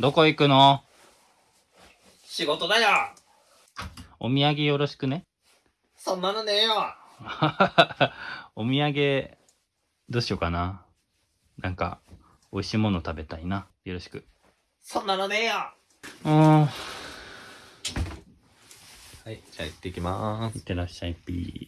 どこ行くの？仕事だよお土産よろしくね。そんなのねえよ お土産、どうしようかな。なんか、美味しいもの食べたいな。よろしく。そんなのねえようん。はい、じゃあ行ってきまーす。ってらっしゃい、ピー。